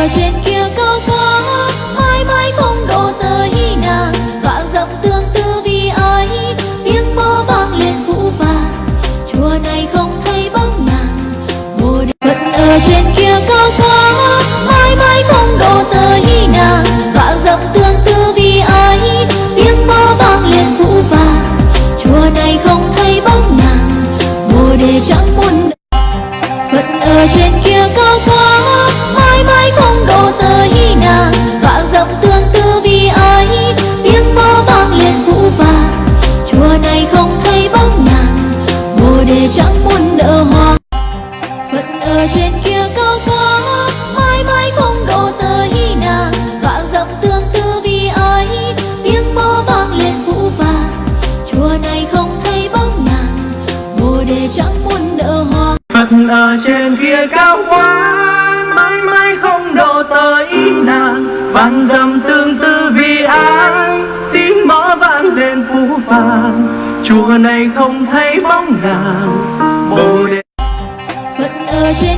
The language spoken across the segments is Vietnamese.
I'll drink you ngày không thấy bóng nàng bồ đề chẳng muốn nở hoa. Phật ở trên kia cao quá mãi mãi không độ tới nàng. Vang dầm tương tư vì ai tiếng mõ vang lên phú vàng chùa này không thấy bóng nàng bồ đề. Phật ở trên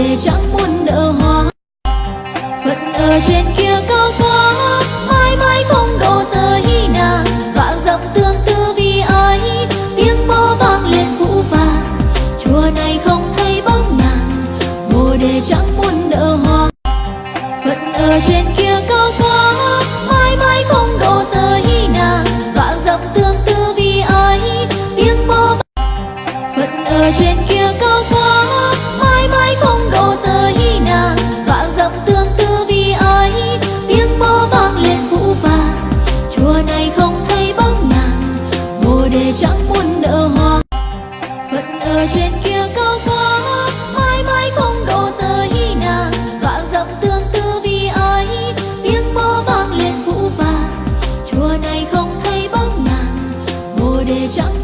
để chẳng muốn nở hoa. Phật ở trên kia 想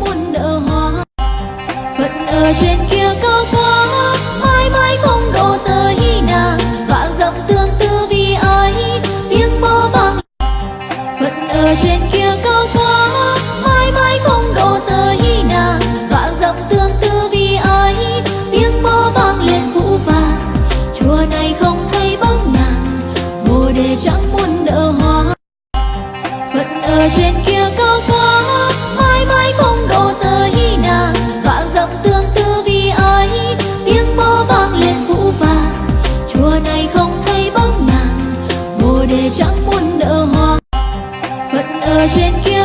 远远。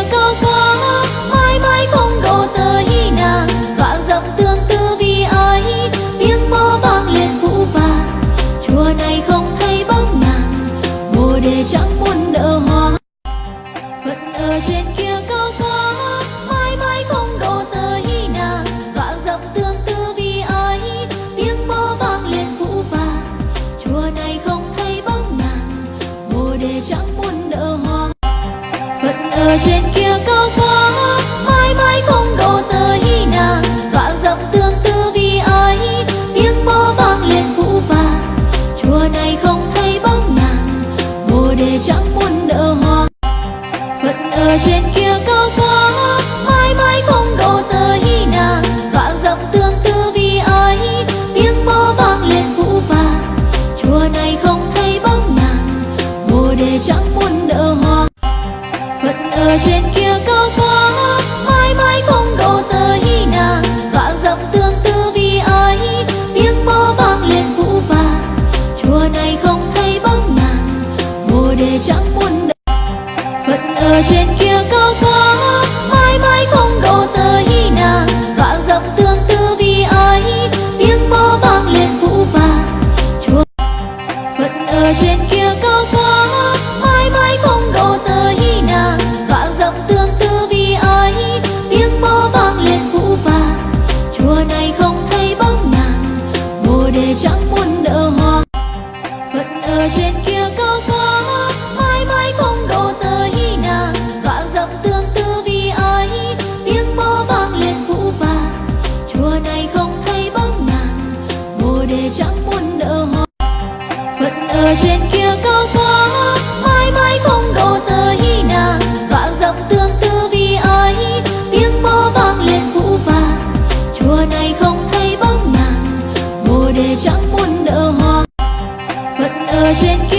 别让我。thuyền kia cao quá, mãi mãi không đổ tới nàng. Vạn dặm tương tư vì ấy, tiếng mõ vang lên vũ vàng. Chuông phật ở trên kia bồ